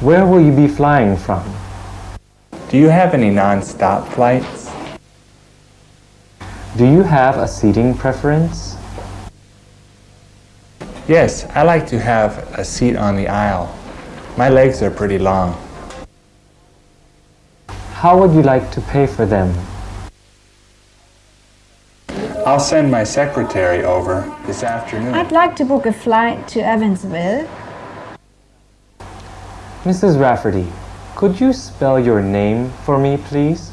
Where will you be flying from? Do you have any non-stop flights? Do you have a seating preference? Yes, I like to have a seat on the aisle. My legs are pretty long. How would you like to pay for them? I'll send my secretary over this afternoon. I'd like to book a flight to Evansville. Mrs. Rafferty, could you spell your name for me, please?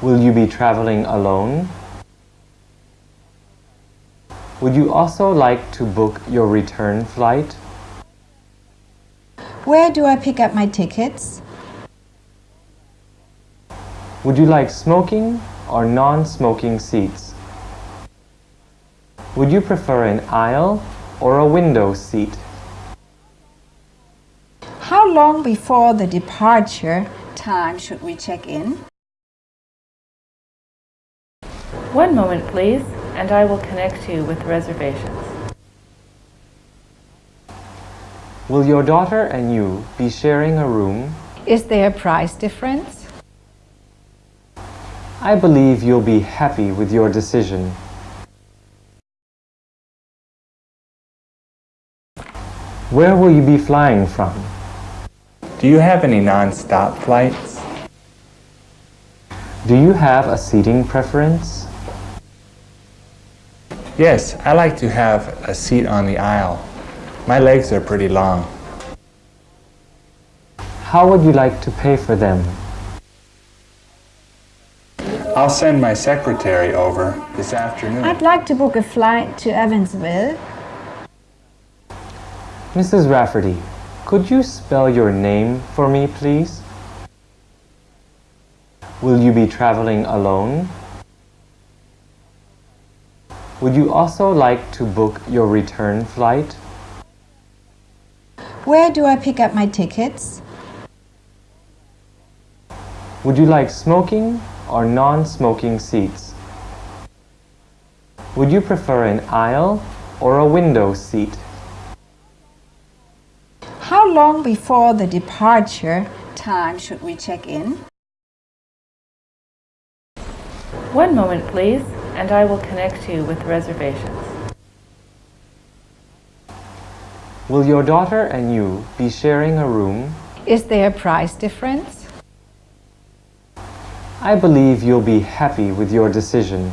Will you be traveling alone? Would you also like to book your return flight? Where do I pick up my tickets? Would you like smoking or non-smoking seats? Would you prefer an aisle or a window seat? How long before the departure time should we check in? One moment, please, and I will connect you with reservations. Will your daughter and you be sharing a room? Is there a price difference? I believe you'll be happy with your decision. Where will you be flying from? Do you have any non-stop flights? Do you have a seating preference? Yes, I like to have a seat on the aisle. My legs are pretty long. How would you like to pay for them? I'll send my secretary over this afternoon. I'd like to book a flight to Evansville. Mrs. Rafferty, could you spell your name for me, please? Will you be traveling alone? Would you also like to book your return flight? Where do I pick up my tickets? Would you like smoking or non-smoking seats? Would you prefer an aisle or a window seat? How long before the departure time should we check in? One moment, please, and I will connect you with reservations. Will your daughter and you be sharing a room? Is there a price difference? I believe you'll be happy with your decision.